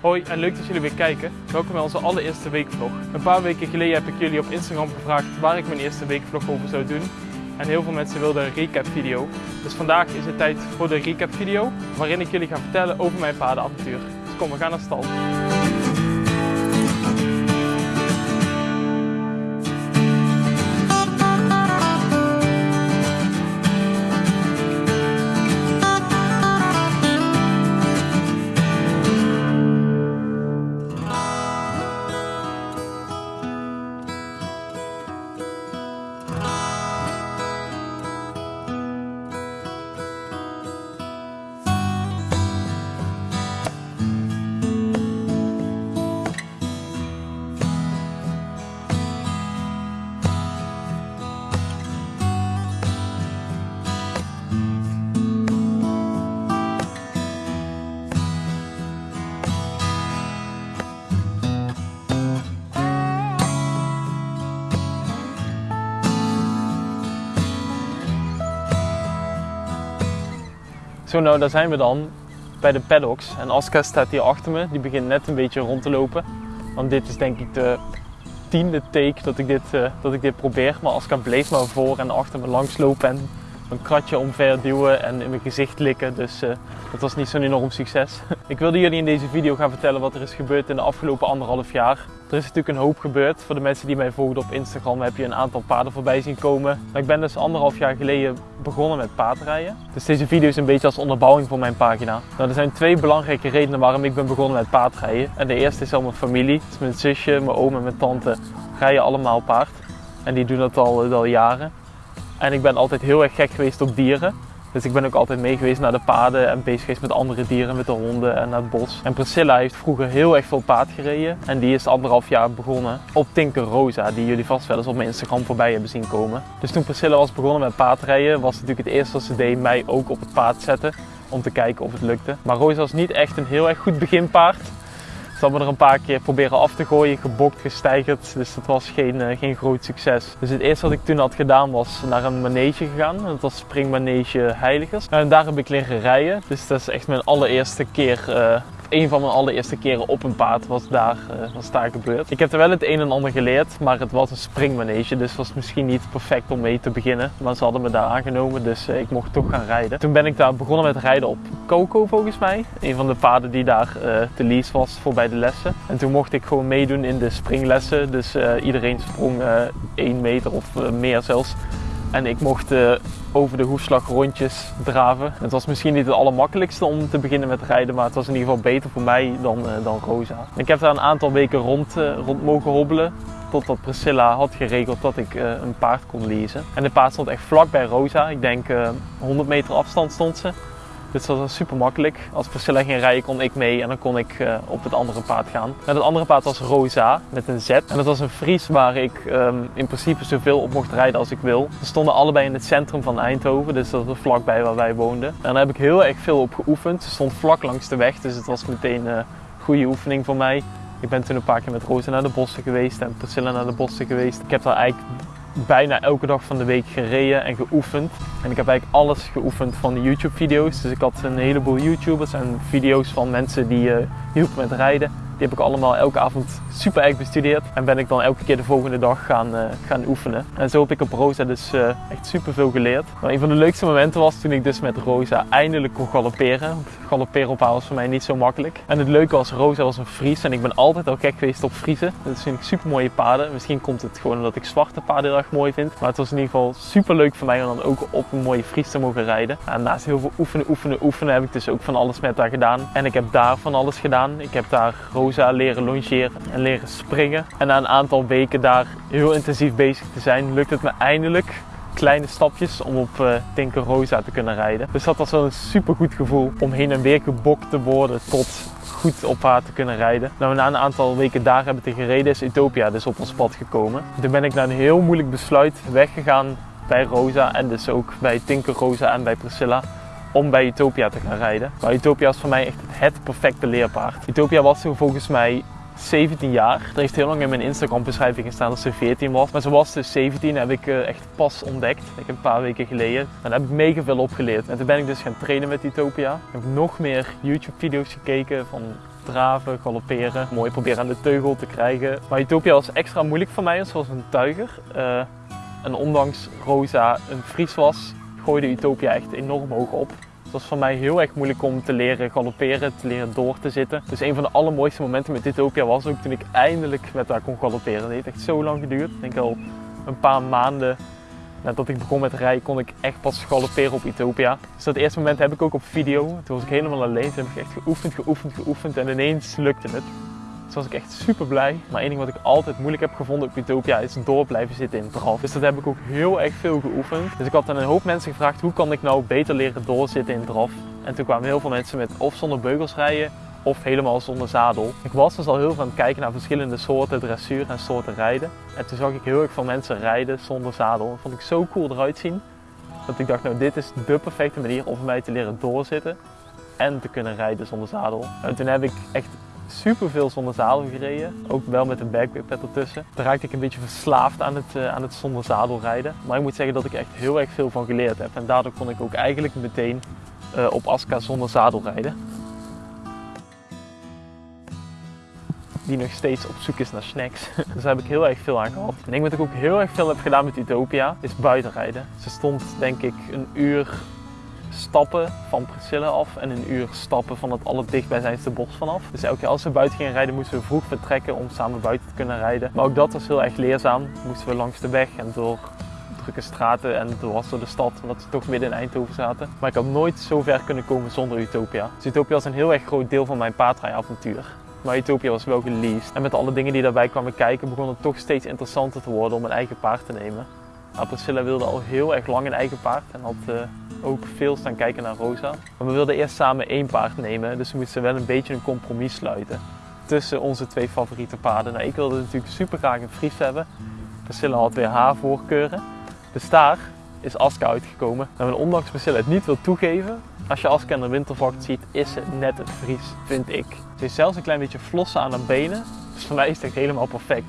Hoi en leuk dat jullie weer kijken. Welkom bij onze allereerste weekvlog. Een paar weken geleden heb ik jullie op Instagram gevraagd waar ik mijn eerste weekvlog over zou doen. En heel veel mensen wilden een recap video. Dus vandaag is het tijd voor de recap video, waarin ik jullie ga vertellen over mijn paardenavontuur. Dus kom, we gaan naar stal. Zo nou, daar zijn we dan bij de paddocks. En Aska staat hier achter me. Die begint net een beetje rond te lopen. Want dit is denk ik de tiende take dat ik dit, uh, dat ik dit probeer. Maar Aska bleef maar voor en achter me langs lopen en mijn kratje omver duwen en in mijn gezicht likken. Dus uh, dat was niet zo'n enorm succes. ik wilde jullie in deze video gaan vertellen wat er is gebeurd in de afgelopen anderhalf jaar. Er is natuurlijk een hoop gebeurd. Voor de mensen die mij volgen op Instagram heb je een aantal paarden voorbij zien komen. Maar ik ben dus anderhalf jaar geleden begonnen met paardrijden. Dus deze video is een beetje als onderbouwing voor mijn pagina. Nou, er zijn twee belangrijke redenen waarom ik ben begonnen met paardrijden. En de eerste is al mijn familie. Mijn zusje, mijn oom en mijn tante rijden allemaal paard. En die doen dat al, al jaren. En ik ben altijd heel erg gek geweest op dieren. Dus ik ben ook altijd mee geweest naar de paden en bezig geweest met andere dieren, met de honden en naar het bos. En Priscilla heeft vroeger heel erg veel paard gereden. En die is anderhalf jaar begonnen op Tinker Rosa, die jullie vast wel eens op mijn Instagram voorbij hebben zien komen. Dus toen Priscilla was begonnen met paardrijden, was natuurlijk het eerste wat ze deed mij ook op het paard zetten. Om te kijken of het lukte. Maar Rosa was niet echt een heel erg goed beginpaard. Ze hebben er een paar keer proberen af te gooien, gebokt, gestijgerd. Dus dat was geen, uh, geen groot succes. Dus het eerste wat ik toen had gedaan was naar een manege gegaan. Dat was springmanege Heiligers. En daar heb ik leren rijden. Dus dat is echt mijn allereerste keer uh, een van mijn allereerste keren op een paard was daar, uh, was daar gebeurd. Ik heb er wel het een en ander geleerd, maar het was een springmanege, dus was misschien niet perfect om mee te beginnen. Maar ze hadden me daar aangenomen, dus uh, ik mocht toch gaan rijden. Toen ben ik daar begonnen met rijden op Coco volgens mij. Een van de paarden die daar te lease was voor bij de lessen. En toen mocht ik gewoon meedoen in de springlessen, dus iedereen sprong 1 meter of meer zelfs. En ik mocht uh, over de hoefslag rondjes draven. Het was misschien niet het allermakkelijkste om te beginnen met rijden, maar het was in ieder geval beter voor mij dan, uh, dan Rosa. Ik heb daar een aantal weken rond, uh, rond mogen hobbelen. Totdat Priscilla had geregeld dat ik een paard kon lezen. En de paard stond echt vlak bij Rosa. Ik denk 100 meter afstand stond ze. Dus dat was super makkelijk. Als Priscilla ging rijden kon ik mee en dan kon ik uh, op het andere paard gaan. En het andere paard was Rosa met een Z. En dat was een Fries waar ik um, in principe zoveel op mocht rijden als ik wil. Ze stonden allebei in het centrum van Eindhoven, dus dat was vlakbij waar wij woonden. En daar heb ik heel erg veel op geoefend. Ze stond vlak langs de weg, dus het was meteen een uh, goede oefening voor mij. Ik ben toen een paar keer met Rosa naar de bossen geweest en Priscilla naar de bossen geweest. Ik heb daar eigenlijk bijna elke dag van de week gereden en geoefend. En ik heb eigenlijk alles geoefend van de YouTube video's. Dus ik had een heleboel YouTubers en video's van mensen die uh, hielpen met rijden. Die heb ik allemaal elke avond super erg bestudeerd. En ben ik dan elke keer de volgende dag gaan, uh, gaan oefenen. En zo heb ik op Rosa dus uh, echt super veel geleerd. Maar een van de leukste momenten was toen ik dus met Rosa eindelijk kon galopperen. Galopperen op haar was voor mij niet zo makkelijk. En het leuke was, Rosa was een Fries. En ik ben altijd al gek geweest op Friesen. Dat vind ik super mooie paarden. Misschien komt het gewoon omdat ik zwarte paarden erg mooi vind. Maar het was in ieder geval super leuk voor mij om dan ook op een mooie Fries te mogen rijden. En naast heel veel oefenen, oefenen, oefenen heb ik dus ook van alles met haar gedaan. En ik heb daar van alles gedaan. Ik heb daar Rosa leren longeren en leren springen. En na een aantal weken daar heel intensief bezig te zijn, lukt het me eindelijk kleine stapjes om op uh, Tinker Rosa te kunnen rijden. Dus dat was wel een super goed gevoel om heen en weer gebokt te worden tot goed op haar te kunnen rijden. Nou, na een aantal weken daar hebben te gereden is Utopia dus op ons pad gekomen. Toen ben ik na een heel moeilijk besluit weggegaan bij Rosa en dus ook bij Tinker Rosa en bij Priscilla om bij Utopia te gaan rijden. Maar Utopia was voor mij echt het perfecte leerpaard. Utopia was toen volgens mij 17 jaar. Er heeft heel lang in mijn Instagram beschrijving gestaan dat ze 14 was. Maar ze was dus 17, heb ik uh, echt pas ontdekt. Ik heb een paar weken geleden. En daar heb ik mega veel opgeleerd. En toen ben ik dus gaan trainen met Utopia. Ik heb nog meer YouTube video's gekeken van draven, galopperen. Mooi proberen aan de teugel te krijgen. Maar Utopia was extra moeilijk voor mij, zoals een tuiger. Uh, en ondanks Rosa een Fries was, gooide Utopia echt enorm hoog op. Het was voor mij heel erg moeilijk om te leren galopperen, te leren door te zitten. Dus een van de allermooiste momenten met Utopia was ook toen ik eindelijk met haar kon galopperen. Het heeft echt zo lang geduurd. Ik denk al een paar maanden nadat ik begon met rijden kon ik echt pas galopperen op Utopia. Dus dat eerste moment heb ik ook op video. Toen was ik helemaal alleen. Toen heb ik echt geoefend, geoefend, geoefend en ineens lukte het. Dus was ik echt super blij. Maar één ding wat ik altijd moeilijk heb gevonden op Utopia is door blijven zitten in draf. Dus dat heb ik ook heel erg veel geoefend. Dus ik had aan een hoop mensen gevraagd hoe kan ik nou beter leren doorzitten in draf. En toen kwamen heel veel mensen met of zonder beugels rijden of helemaal zonder zadel. Ik was dus al heel veel aan het kijken naar verschillende soorten dressuur en soorten rijden. En toen zag ik heel erg veel mensen rijden zonder zadel. Dat vond ik zo cool eruit zien. Dat ik dacht, nou dit is de perfecte manier om mij te leren doorzitten en te kunnen rijden zonder zadel. En toen heb ik echt super veel zonder zadel gereden. Ook wel met een backpack ertussen. Daar raakte ik een beetje verslaafd aan het, uh, aan het zonder zadel rijden. Maar ik moet zeggen dat ik echt heel erg veel van geleerd heb. En daardoor kon ik ook eigenlijk meteen uh, op Aska zonder zadel rijden. die nog steeds op zoek is naar snacks. dus daar heb ik heel erg veel aan gehad. En ik wat ik ook heel erg veel heb gedaan met Utopia, is buitenrijden. Ze stond denk ik een uur stappen van Priscilla af en een uur stappen van het allerdichtbijzijnste bos vanaf. Dus elke keer als we buiten gingen rijden moesten we vroeg vertrekken om samen buiten te kunnen rijden. Maar ook dat was heel erg leerzaam. Moesten we langs de weg en door drukke straten en door de stad, omdat we toch midden in Eindhoven zaten. Maar ik had nooit zo ver kunnen komen zonder Utopia. Dus Utopia was een heel erg groot deel van mijn paardrijavontuur. Maar Utopia was wel geleased. En met alle dingen die daarbij kwamen kijken begon het toch steeds interessanter te worden om een eigen paard te nemen. Priscilla wilde al heel erg lang een eigen paard en had uh, ook veel staan kijken naar Rosa. Maar we wilden eerst samen één paard nemen, dus we moesten wel een beetje een compromis sluiten tussen onze twee favoriete paarden. Nou, ik wilde natuurlijk super graag een Fries hebben. Priscilla had weer haar voorkeuren. Dus daar is Aska uitgekomen. En ondanks Priscilla het niet wil toegeven, als je Aska in de wintervacht ziet, is ze net een Fries, vind ik. Ze heeft zelfs een klein beetje flossen aan haar benen, dus voor mij is het echt helemaal perfect.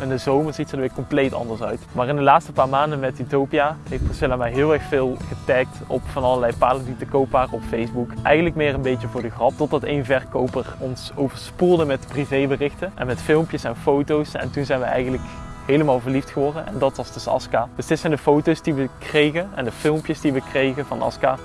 In de zomer ziet ze er weer compleet anders uit. Maar in de laatste paar maanden met Utopia heeft Priscilla mij heel erg veel getagd op van allerlei paarden die te koop waren op Facebook. Eigenlijk meer een beetje voor de grap, totdat één verkoper ons overspoelde met privéberichten en met filmpjes en foto's. En toen zijn we eigenlijk helemaal verliefd geworden en dat was dus Aska. Dus dit zijn de foto's die we kregen en de filmpjes die we kregen van Aska.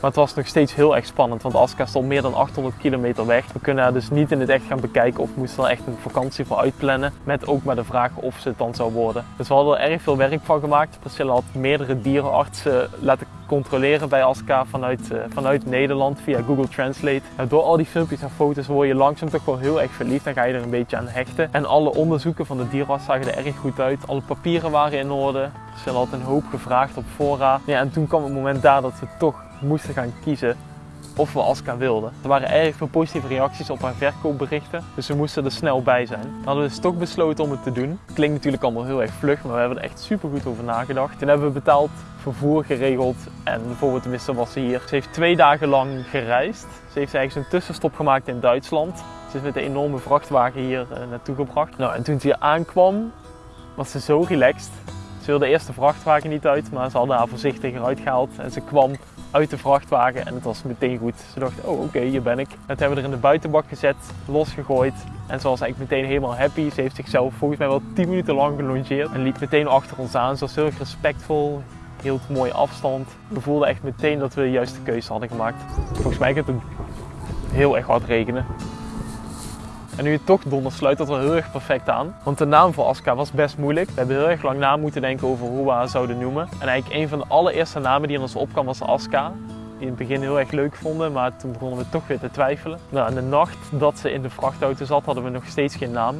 Maar het was nog steeds heel erg spannend, want Aska stond meer dan 800 kilometer weg. We kunnen haar dus niet in het echt gaan bekijken of moesten er echt een vakantie voor uitplannen. Met ook maar de vraag of ze het dan zou worden. Dus we hadden er erg veel werk van gemaakt. Priscilla had meerdere dierenartsen laten controleren bij Aska vanuit, uh, vanuit Nederland via Google Translate. door al die filmpjes en foto's word je langzaam toch wel heel erg verliefd. Dan ga je er een beetje aan hechten. En alle onderzoeken van de dierenarts zagen er erg goed uit. Alle papieren waren in orde. Priscilla had een hoop gevraagd op voorraad. Ja, en toen kwam het moment daar dat we toch moesten gaan kiezen of we Aska wilden. Er waren erg veel positieve reacties op haar verkoopberichten, dus we moesten er snel bij zijn. Dan hadden we dus toch besloten om het te doen. Klinkt natuurlijk allemaal heel erg vlug, maar we hebben er echt super goed over nagedacht. Toen hebben we betaald, vervoer geregeld en voor we tenminste was ze hier. Ze heeft twee dagen lang gereisd. Ze heeft eigenlijk een tussenstop gemaakt in Duitsland. Ze is met een enorme vrachtwagen hier uh, naartoe gebracht. Nou, en toen ze hier aankwam, was ze zo relaxed. Ze wilde eerst de vrachtwagen niet uit, maar ze hadden haar voorzichtig eruit gehaald en ze kwam uit de vrachtwagen en het was meteen goed. Ze dacht, oh oké, hier ben ik. Dat hebben we er in de buitenbak gezet, losgegooid. En ze was eigenlijk meteen helemaal happy. Ze heeft zichzelf volgens mij wel 10 minuten lang gelongeerd en liep meteen achter ons aan. Ze was heel respectvol, hield mooi afstand. We voelden echt meteen dat we de juiste keuze hadden gemaakt. Volgens mij gaat het heel erg hard regenen. En nu het toch donder sluit dat wel heel erg perfect aan. Want de naam voor Aska was best moeilijk. We hebben heel erg lang na moeten denken over hoe we haar zouden noemen. En eigenlijk een van de allereerste namen die in ons opkwam was Aska. Die in het begin heel erg leuk vonden, maar toen begonnen we toch weer te twijfelen. Nou, en de nacht dat ze in de vrachtauto zat, hadden we nog steeds geen naam.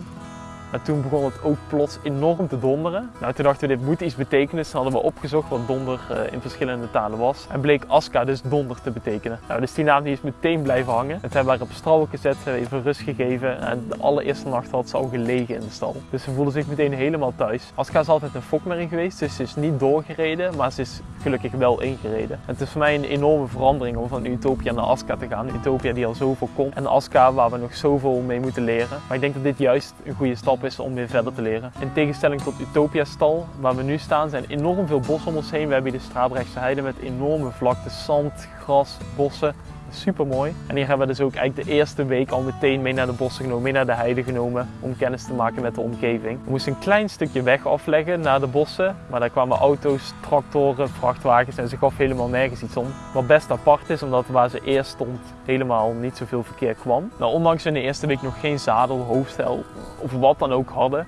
Maar toen begon het ook plots enorm te donderen. Nou, toen dachten we dit moet iets betekenen. Dus hadden we opgezocht wat donder uh, in verschillende talen was. En bleek Aska dus donder te betekenen. Nou, dus die naam die is meteen blijven hangen. Het hebben we op stal gezet, even rust gegeven. En de allereerste nacht had ze al gelegen in de stal. Dus ze voelde zich meteen helemaal thuis. Aska is altijd een fokmerrie geweest. Dus ze is niet doorgereden, maar ze is gelukkig wel ingereden. En het is voor mij een enorme verandering om van Utopia naar Aska te gaan. Utopia die al zoveel kon. En Aska waar we nog zoveel mee moeten leren. Maar ik denk dat dit juist een goede stap is om weer verder te leren. In tegenstelling tot Utopia stal, waar we nu staan, zijn enorm veel bossen om ons heen. We hebben hier de Strabrechtse heide met enorme vlaktes, zand, gras, bossen. Super mooi. En hier hebben we dus ook eigenlijk de eerste week al meteen mee naar de bossen genomen, mee naar de heide genomen. Om kennis te maken met de omgeving. We moesten een klein stukje weg afleggen naar de bossen. Maar daar kwamen auto's, tractoren, vrachtwagens en ze gaf helemaal nergens iets om. Wat best apart is, omdat waar ze eerst stond helemaal niet zoveel verkeer kwam. Nou, ondanks we in de eerste week nog geen zadel, hoofdstel of wat dan ook hadden,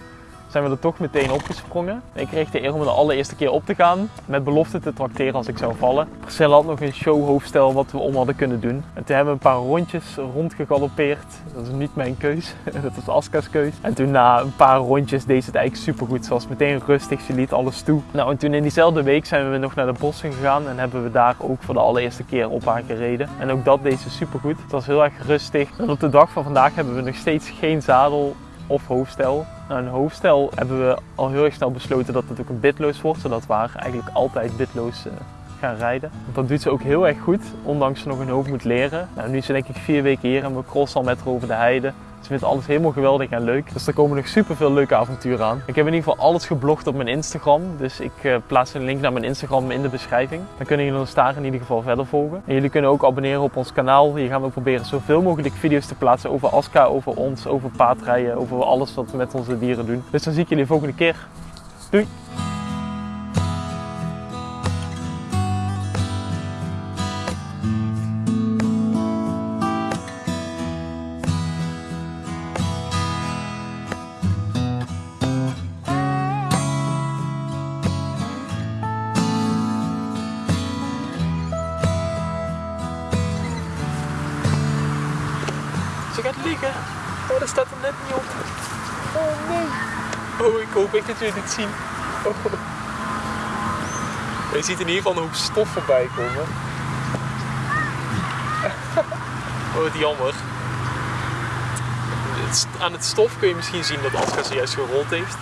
zijn we er toch meteen opgesprongen. Ik kreeg de eer om de allereerste keer op te gaan, met belofte te tracteren als ik zou vallen. Marcel had nog een showhoofdstel wat we om hadden kunnen doen. En toen hebben we een paar rondjes rondgegaloppeerd. Dat is niet mijn keus, dat was Aska's keus. En toen na een paar rondjes deed het eigenlijk supergoed. Ze was meteen rustig, ze liet alles toe. Nou, en toen in diezelfde week zijn we nog naar de bossen gegaan en hebben we daar ook voor de allereerste keer op haar gereden. En ook dat deed ze supergoed. Het was heel erg rustig. En op de dag van vandaag hebben we nog steeds geen zadel of hoofdstel. Een hoofdstel hebben we al heel erg snel besloten dat het ook een bitloos wordt, zodat we eigenlijk altijd bitloos uh, gaan rijden. Want dat doet ze ook heel erg goed, ondanks ze nog een hoop moet leren. Nou, nu is ze denk ik vier weken hier en we crossen al met haar over de heide. Ze vindt alles helemaal geweldig en leuk. Dus er komen nog super veel leuke avonturen aan. Ik heb in ieder geval alles geblogd op mijn Instagram. Dus ik uh, plaats een link naar mijn Instagram in de beschrijving. Dan kunnen jullie ons daar in ieder geval verder volgen. En jullie kunnen ook abonneren op ons kanaal. Hier gaan we proberen zoveel mogelijk video's te plaatsen over Aska, over ons, over paardrijden, over alles wat we met onze dieren doen. Dus dan zie ik jullie de volgende keer. Doei! Ze gaat liggen. Oh, dat staat er net niet op. Oh nee. Oh, ik hoop echt dat jullie dit zien. Oh. Je ziet in ieder geval een hoop stof voorbij komen. Oh, wat jammer. Aan het stof kun je misschien zien dat Aska ze juist gerold heeft.